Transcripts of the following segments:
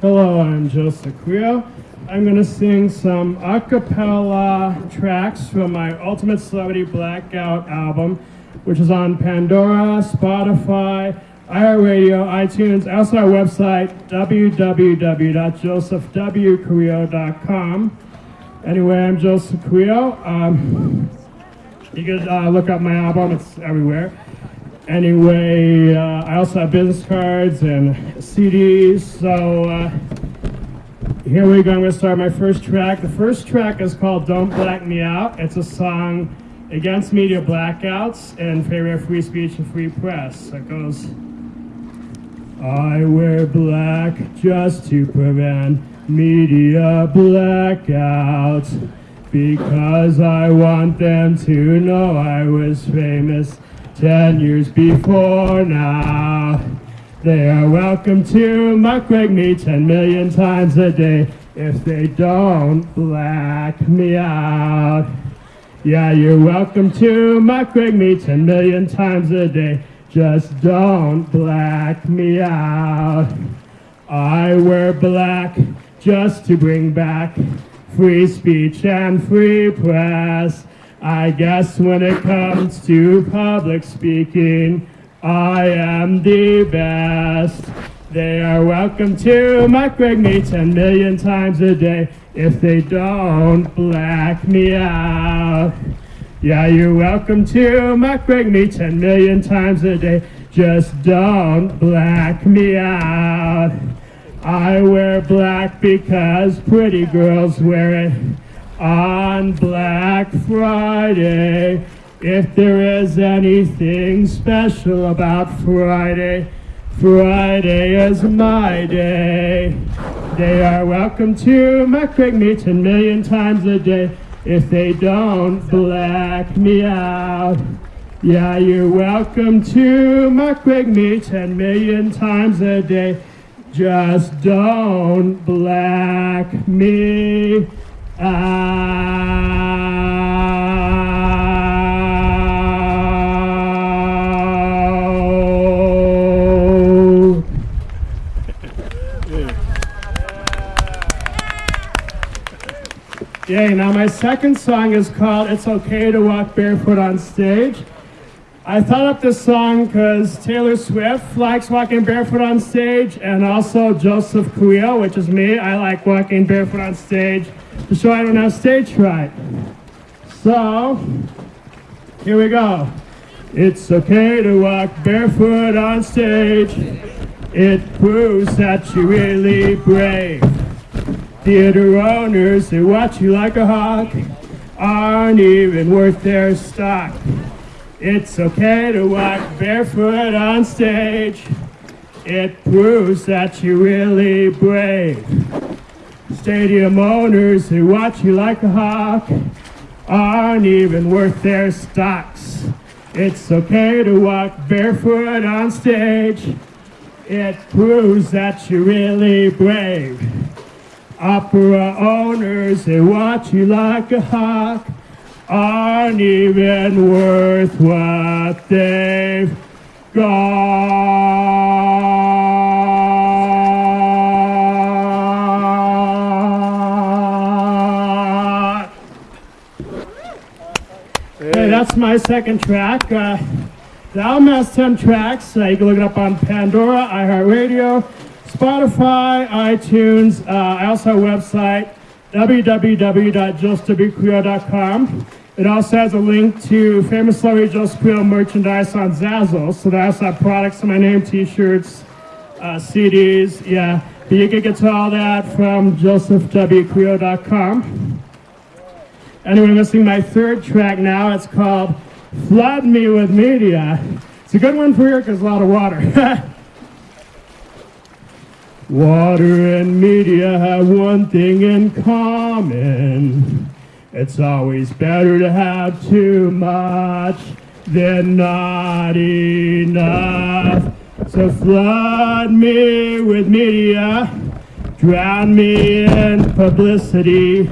Hello, I'm Joseph Creo. I'm going to sing some a cappella tracks from my Ultimate Celebrity Blackout album, which is on Pandora, Spotify, iHeartRadio, iTunes, also our website, www.josephwcreo.com. Anyway, I'm Joseph Creo. Um, you can uh, look up my album, it's everywhere. Anyway, uh, I also have business cards and CDs, so uh, here we go. I'm going to start my first track. The first track is called Don't Black Me Out. It's a song against media blackouts and favor of free speech and free press. It goes, I wear black just to prevent media blackouts because I want them to know I was famous ten years before now. They are welcome to muckrake me ten million times a day if they don't black me out. Yeah, you're welcome to muckrake me ten million times a day. Just don't black me out. I wear black just to bring back free speech and free press. I guess when it comes to public speaking, I am the best. They are welcome to muckrake me 10 million times a day if they don't black me out. Yeah, you're welcome to muckrake me 10 million times a day. Just don't black me out. I wear black because pretty girls wear it on Black Friday. If there is anything special about Friday, Friday is my day. They are welcome to muckrake me ten million times a day if they don't black me out. Yeah, you're welcome to muckrake me ten million times a day. Just don't black me. Yay, now my second song is called It's Okay to Walk Barefoot on Stage. I thought up this song because Taylor Swift likes walking barefoot on stage, and also Joseph Creo, which is me. I like walking barefoot on stage to show I don't have stage fright. So, here we go. It's okay to walk barefoot on stage. It proves that you're really brave. Theater owners who watch you like a hawk aren't even worth their stock. It's okay to walk barefoot on stage. It proves that you're really brave. Stadium owners who watch you like a hawk aren't even worth their stocks. It's okay to walk barefoot on stage. It proves that you're really brave. Opera owners who watch you like a hawk aren't even worth what they've got. Hey, that's my second track. Uh, the album has 10 tracks. Uh, you can look it up on Pandora, iHeartRadio, Spotify, iTunes. Uh, I also have a website, www.josephwcreo.com. It also has a link to famous celebrity Joseph Creo merchandise on Zazzle. So that's have products in my name, t-shirts, uh, CDs, yeah. But you can get to all that from josephwcreo.com. Anyway, I'm to my third track now. It's called Flood Me With Media. It's a good one for here because a lot of water. Water and media have one thing in common. It's always better to have too much than not enough. So flood me with media, drown me in publicity.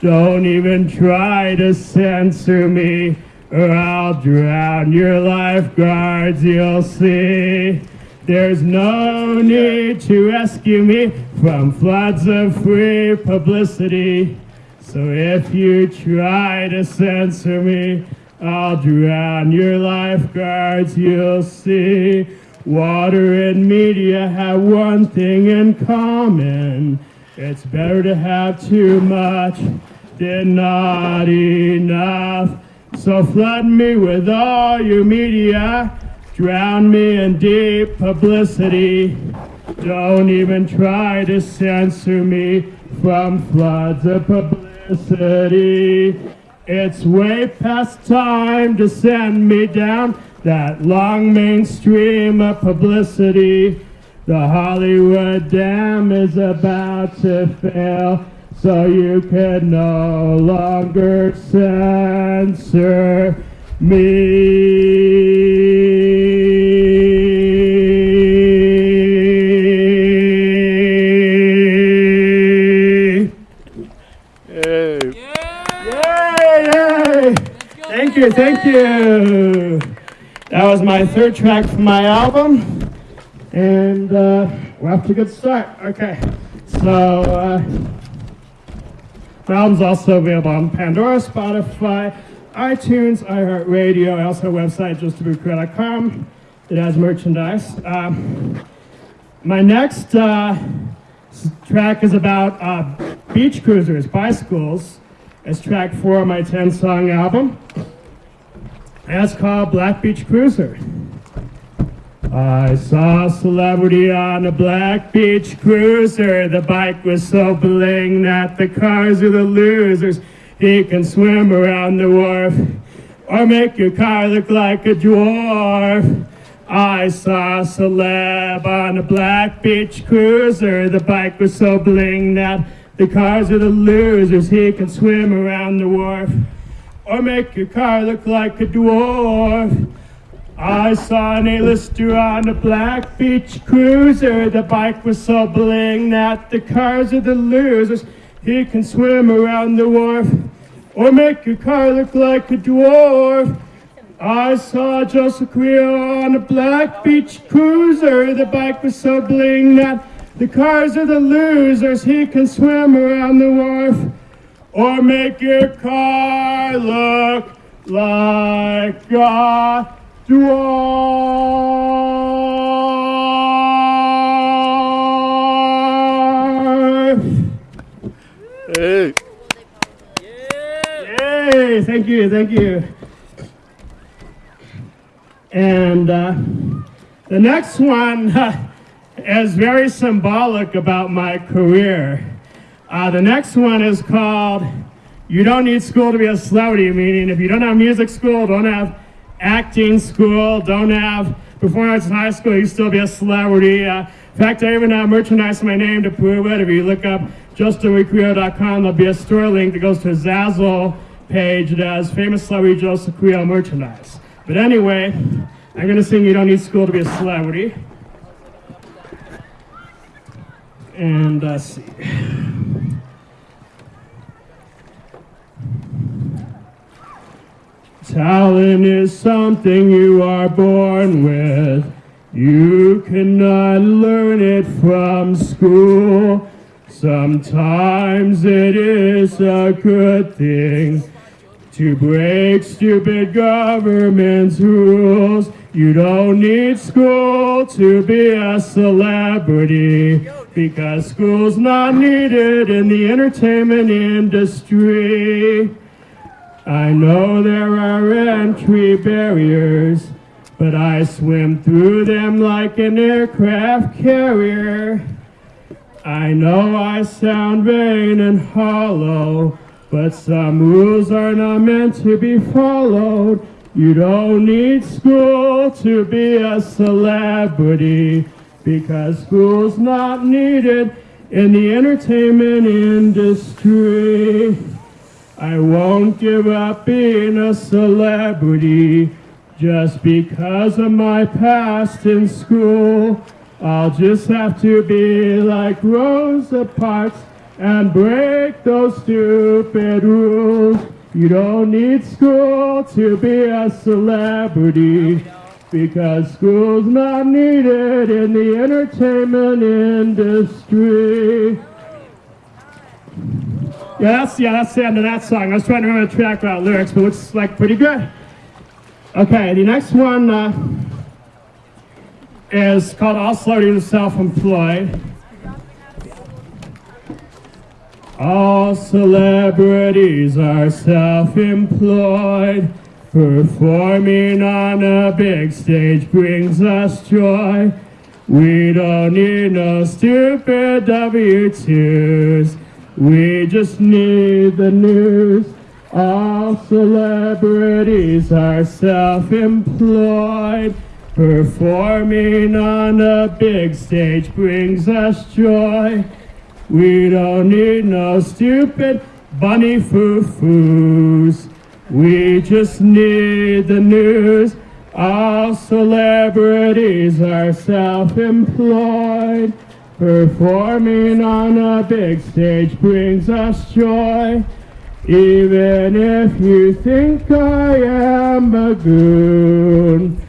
Don't even try to censor me, or I'll drown your lifeguards, you'll see. There's no need to rescue me from floods of free publicity. So if you try to censor me, I'll drown your lifeguards, you'll see. Water and media have one thing in common. It's better to have too much than not enough. So flood me with all your media, drown me in deep publicity. Don't even try to censor me from floods of publicity. It's way past time to send me down that long mainstream of publicity. The Hollywood Dam is about to fail, so you can no longer censor me. Thank you, thank you. That was my third track from my album. And uh, we're off to a good start. Okay. So, uh, my album's also available on Pandora, Spotify, iTunes, iHeartRadio. I also have a website, josephwcreo.com. It has merchandise. Um, my next uh, track is about uh, beach cruisers, bicycles. It's track four of my 10 song album. Called Black Beach Cruiser. I saw a celebrity on a black beach cruiser. The bike was so bling that the cars are the losers. He can swim around the wharf or make your car look like a dwarf. I saw a celeb on a black beach cruiser. The bike was so bling that the cars are the losers. He can swim around the wharf or make your car look like a dwarf. I saw an A-lister on a black beach cruiser. The bike was so bling that the cars are the losers. He can swim around the wharf or make your car look like a dwarf. I saw Joseph Creo on a black beach cruiser. The bike was so bling that the cars are the losers. He can swim around the wharf or make your car look like a dwarf. Hey. Yay! Thank you, thank you. And uh, the next one is very symbolic about my career. Uh, the next one is called You Don't Need School to Be a Celebrity, meaning if you don't have music school, don't have acting school, don't have performance in high school, you still be a celebrity. Uh, in fact, I even have merchandise in my name to prove it. If you look up josephwcreo.com, there'll be a store link that goes to a Zazzle page that has famous celebrity Joseph Creo merchandise. But anyway, I'm going to sing You Don't Need School to Be a Celebrity. And uh, let's see. Talent is something you are born with. You cannot learn it from school. Sometimes it is a good thing to break stupid government's rules. You don't need school to be a celebrity because school's not needed in the entertainment industry. I know there are entry barriers, but I swim through them like an aircraft carrier. I know I sound vain and hollow, but some rules are not meant to be followed. You don't need school to be a celebrity because school's not needed in the entertainment industry. I won't give up being a celebrity just because of my past in school. I'll just have to be like Rosa Parks and break those stupid rules. You don't need school to be a celebrity because school's not needed in the entertainment industry. Yeah, that's yeah, that's the end of that song. I was trying to remember the track without lyrics, but looks like pretty good. Okay, the next one uh, is called All Celebrities are Self-Employed. All celebrities are self-employed. Performing on a big stage brings us joy. We don't need no stupid W-2s. We just need the news. All celebrities are self-employed. Performing on a big stage brings us joy. We don't need no stupid bunny foo-foos. We just need the news. All celebrities are self-employed. Performing on a big stage brings us joy. Even if you think I am a goon,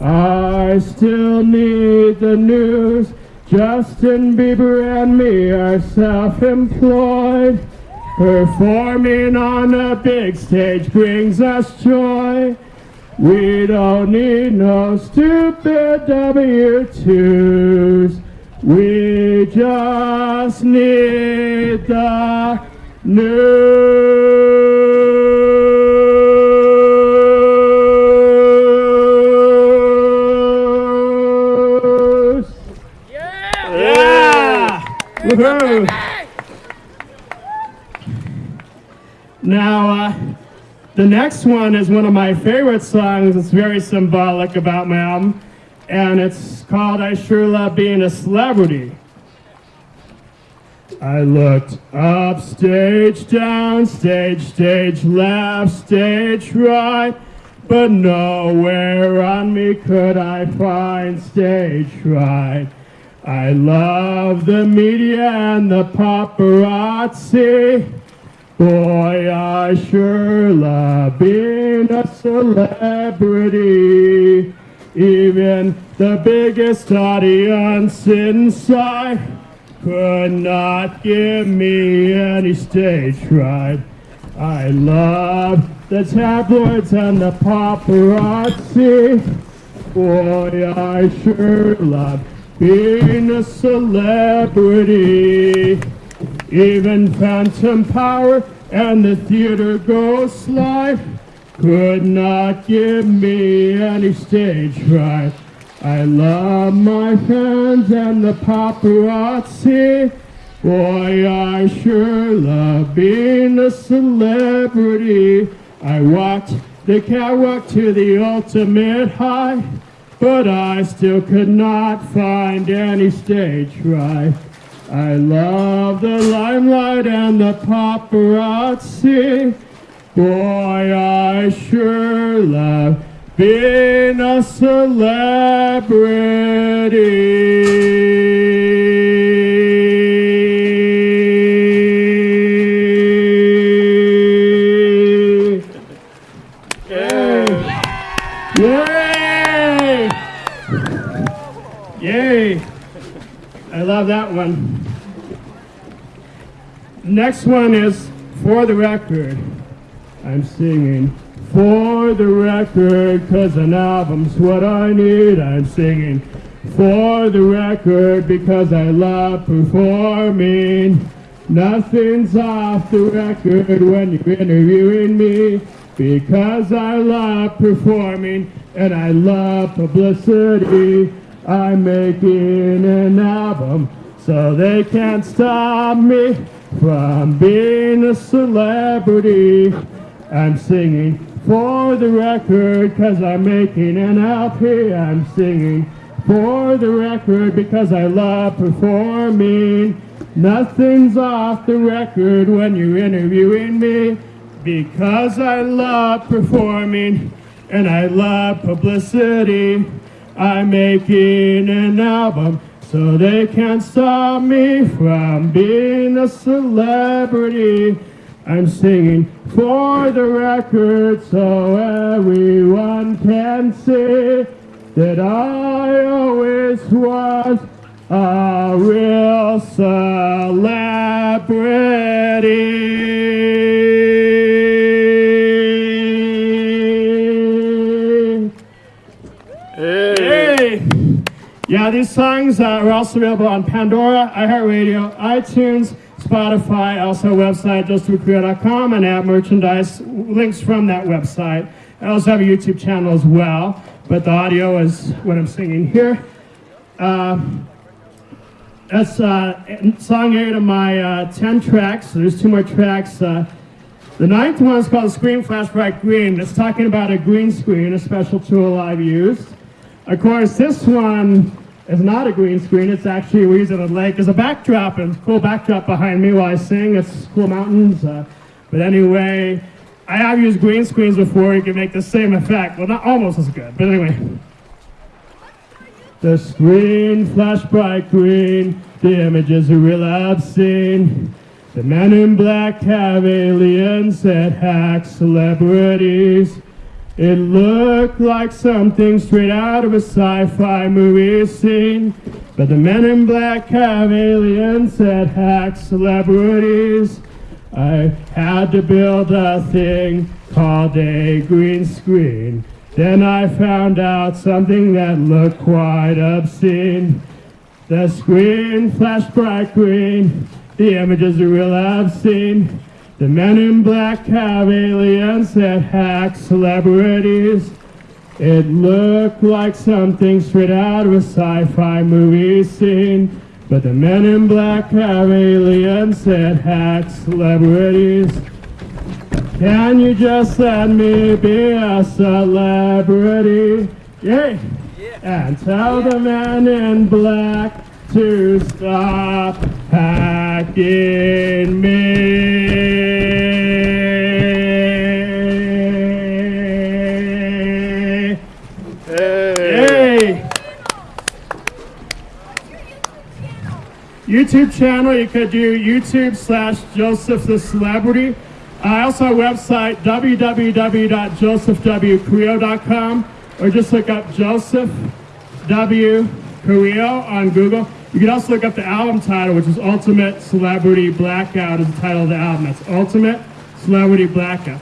I still need the news. Justin Bieber and me are self-employed. Performing on a big stage brings us joy. We don't need no stupid W-2s. We just need the news. Yeah! Woohoo! Now, uh, the next one is one of my favorite songs. It's very symbolic about my album, and it's called I Sure Love Being a Celebrity. I looked up, stage down, stage, stage left, stage right, but nowhere on me could I find stage right. I love the media and the paparazzi. Boy, I sure love being a celebrity. Even the biggest audience inside could not give me any stage fright. I love the tabloids and the paparazzi. Boy, I sure love being a celebrity. Even Phantom Power and the theater ghost life could not give me any stage fright. I love my fans and the paparazzi. Boy, I sure love being a celebrity. I walked the catwalk to the ultimate high, but I still could not find any stage fright. I love the limelight and the paparazzi. Boy, I sure love being a celebrity. Yay! Yay! I love that one. Next one is For the Record. I'm singing For the Record, cause an album's what I need. I'm singing For the Record, because I love performing. Nothing's off the record when you're interviewing me. Because I love performing and I love publicity. I'm making an album so they can't stop me from being a celebrity. I'm singing for the record cause I'm making an LP. I'm singing for the record because I love performing. Nothing's off the record when you're interviewing me because I love performing and I love publicity. I'm making an album so they can't stop me from being a celebrity. I'm singing for the record so everyone can see that I always was a real celebrity. Hey. Hey! Yeah, these songs uh, are also available on Pandora, iHeartRadio, iTunes, Spotify, also website, josephwcreo.com, and app merchandise links from that website. I also have a YouTube channel as well, but the audio is what I'm singing here. Uh, that's uh, song eight of my uh, 10 tracks. So there's two more tracks. Uh, the ninth one is called Screen Flash Bright Green. It's talking about a green screen, a special tool I've used. Of course, this one is not a green screen. It's actually we're using a lake as a backdrop, and cool backdrop behind me while I sing. It's cool mountains. Uh, but anyway, I have used green screens before. You can make the same effect. Well, not almost as good, but anyway. The screen flashed bright green. The images are real obscene. The men in black have aliens that hack celebrities. It looked like something straight out of a sci-fi movie scene. But the men in black have aliens that hack celebrities. I had to build a thing called a green screen. Then I found out something that looked quite obscene. The screen flashed bright green. The images are real obscene. The men in black have aliens that hack celebrities. It looked like something straight out of a sci-fi movie scene. But the men in black have aliens that hack celebrities. Can you just let me be a celebrity? Yay! And tell the man in black to stop hacking me. YouTube channel, you could do YouTube slash Joseph the Celebrity. I also have a website, www.josephwcreo.com, or just look up Joseph W. Creo on Google. You can also look up the album title, which is Ultimate Celebrity Blackout, is the title of the album. That's Ultimate Celebrity Blackout.